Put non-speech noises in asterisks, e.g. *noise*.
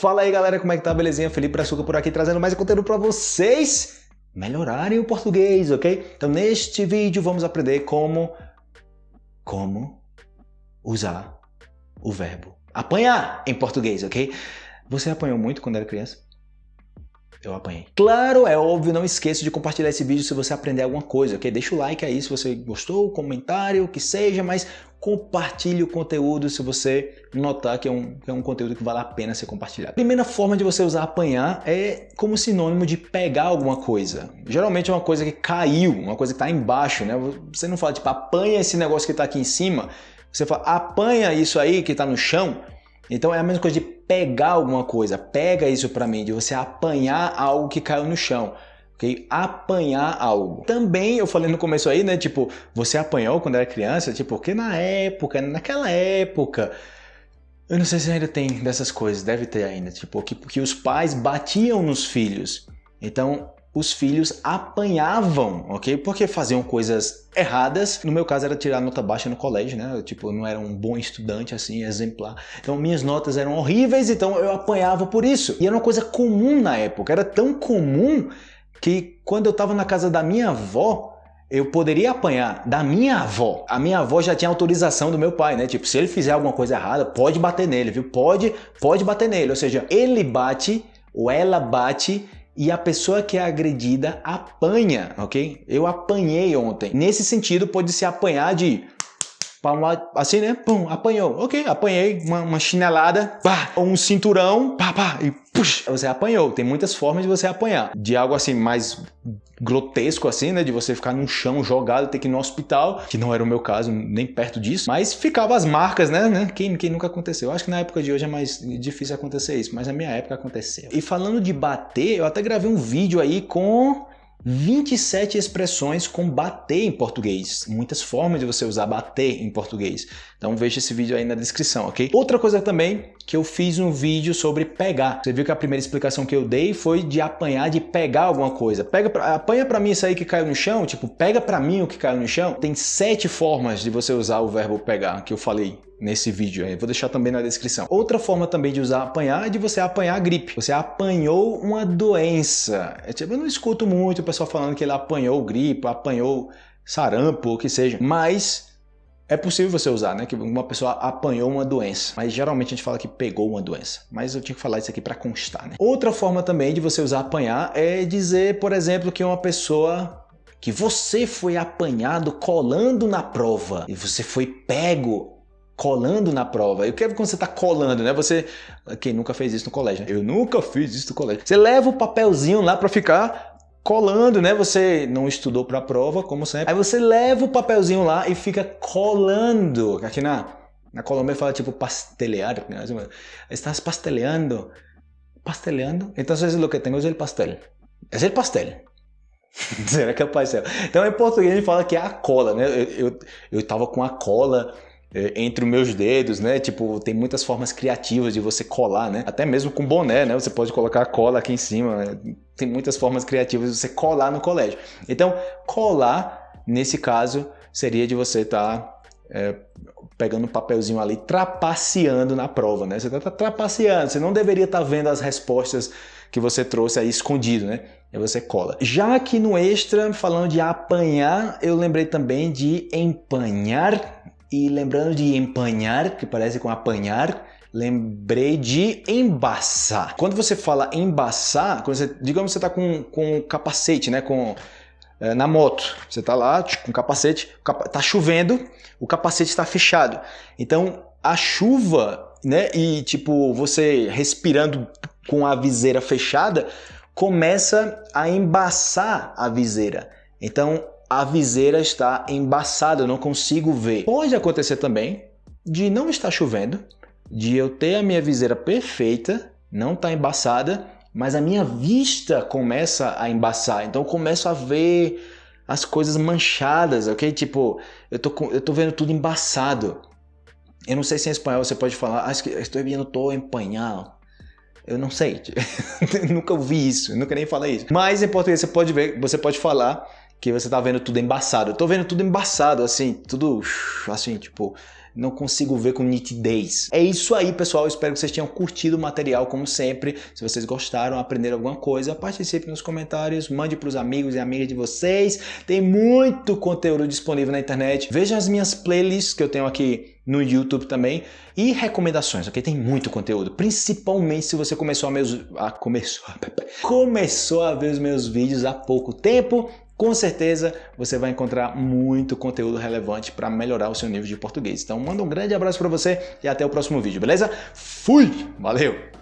Fala aí galera, como é que tá? Belezinha? Felipe Brazuca por aqui trazendo mais conteúdo para vocês melhorarem o português, ok? Então neste vídeo vamos aprender como como usar o verbo apanhar em português, ok? Você apanhou muito quando era criança? Eu apanhei. Claro, é óbvio, não esqueça de compartilhar esse vídeo se você aprender alguma coisa, ok? Deixa o like aí se você gostou, comentário, o que seja, mas compartilhe o conteúdo se você notar que é, um, que é um conteúdo que vale a pena ser compartilhado. Primeira forma de você usar apanhar é como sinônimo de pegar alguma coisa. Geralmente é uma coisa que caiu, uma coisa que está embaixo, né? Você não fala tipo, apanha esse negócio que está aqui em cima, você fala, apanha isso aí que está no chão, então é a mesma coisa de pegar alguma coisa, pega isso para mim, de você apanhar algo que caiu no chão. Okay? Apanhar algo. Também eu falei no começo aí, né? Tipo, você apanhou quando era criança? Tipo, porque na época, naquela época, eu não sei se ainda tem dessas coisas, deve ter ainda. Tipo, que, que os pais batiam nos filhos. Então, os filhos apanhavam, ok? Porque faziam coisas erradas. No meu caso era tirar nota baixa no colégio, né? Eu, tipo, não era um bom estudante, assim, exemplar. Então minhas notas eram horríveis, então eu apanhava por isso. E era uma coisa comum na época. Era tão comum que quando eu estava na casa da minha avó, eu poderia apanhar da minha avó. A minha avó já tinha autorização do meu pai, né? Tipo, se ele fizer alguma coisa errada, pode bater nele, viu? Pode, pode bater nele. Ou seja, ele bate ou ela bate e a pessoa que é agredida apanha, ok? Eu apanhei ontem. Nesse sentido, pode se apanhar de assim, né? Pum, apanhou. Ok, apanhei uma, uma chinelada, pá, um cinturão, pá, pá, e puxa, você apanhou. Tem muitas formas de você apanhar. De algo assim mais grotesco assim, né, de você ficar no chão jogado, ter que ir no hospital, que não era o meu caso, nem perto disso, mas ficava as marcas, né, né? Quem, quem nunca aconteceu? Eu acho que na época de hoje é mais difícil acontecer isso, mas na minha época aconteceu. E falando de bater, eu até gravei um vídeo aí com 27 expressões com bater em português. Muitas formas de você usar bater em português. Então veja esse vídeo aí na descrição, ok? Outra coisa também que eu fiz um vídeo sobre pegar. Você viu que a primeira explicação que eu dei foi de apanhar, de pegar alguma coisa. Pega, apanha para mim isso aí que caiu no chão, tipo, pega para mim o que caiu no chão. Tem sete formas de você usar o verbo pegar, que eu falei nesse vídeo aí. Vou deixar também na descrição. Outra forma também de usar apanhar é de você apanhar a gripe. Você apanhou uma doença. É tipo, eu não escuto muito o pessoal falando que ele apanhou gripe, apanhou sarampo, o que seja. Mas é possível você usar, né? Que uma pessoa apanhou uma doença. Mas geralmente a gente fala que pegou uma doença. Mas eu tinha que falar isso aqui para constar, né? Outra forma também de você usar apanhar é dizer, por exemplo, que uma pessoa que você foi apanhado colando na prova e você foi pego colando na prova. Eu quero quando você está colando, né? Você, quem nunca fez isso no colégio? Né? Eu nunca fiz isso no colégio. Você leva o papelzinho lá para ficar colando, né? Você não estudou para a prova, como sempre. Aí você leva o papelzinho lá e fica colando. Aqui na, na Colômbia fala tipo pastelear. Né? Estás pasteleando. Pasteleando? Então, o que tenho é o pastel. É o pastel. *laughs* Será que é o pastel? Então, em português, a gente fala que é a cola, né? Eu, eu, eu tava com a cola entre os meus dedos, né? Tipo, tem muitas formas criativas de você colar, né? Até mesmo com boné, né? Você pode colocar a cola aqui em cima. Né? Tem muitas formas criativas de você colar no colégio. Então, colar, nesse caso, seria de você estar tá, é, pegando um papelzinho ali, trapaceando na prova, né? Você está trapaceando, você não deveria estar tá vendo as respostas que você trouxe aí escondido, né? E você cola. Já aqui no extra, falando de apanhar, eu lembrei também de empanhar e lembrando de empanhar, que parece com apanhar, lembrei de embaçar. Quando você fala embaçar, quando você, digamos que você está com, com capacete, né? Com, é, na moto, você está lá com capacete, está chovendo, o capacete está fechado. Então a chuva, né? E tipo você respirando com a viseira fechada, começa a embaçar a viseira. Então a viseira está embaçada, eu não consigo ver. Pode acontecer também de não estar chovendo, de eu ter a minha viseira perfeita, não está embaçada, mas a minha vista começa a embaçar. Então eu começo a ver as coisas manchadas, ok? Tipo, eu tô, eu tô vendo tudo embaçado. Eu não sei se em espanhol você pode falar, acho que estou vendo todo empanhado. Eu não sei, *laughs* nunca ouvi isso, nunca nem falei isso. Mas em português você pode ver, você pode falar que você tá vendo tudo embaçado. Eu tô vendo tudo embaçado, assim, tudo assim, tipo, não consigo ver com nitidez. É isso aí, pessoal. espero que vocês tenham curtido o material, como sempre. Se vocês gostaram, aprenderam alguma coisa, participe nos comentários, mande para os amigos e amigas de vocês. Tem muito conteúdo disponível na internet. Veja as minhas playlists que eu tenho aqui no YouTube também e recomendações, ok? Tem muito conteúdo, principalmente se você começou a, meus, começou, *laughs* começou a ver os meus vídeos há pouco tempo, com certeza você vai encontrar muito conteúdo relevante para melhorar o seu nível de português. Então manda um grande abraço para você e até o próximo vídeo, beleza? Fui! Valeu!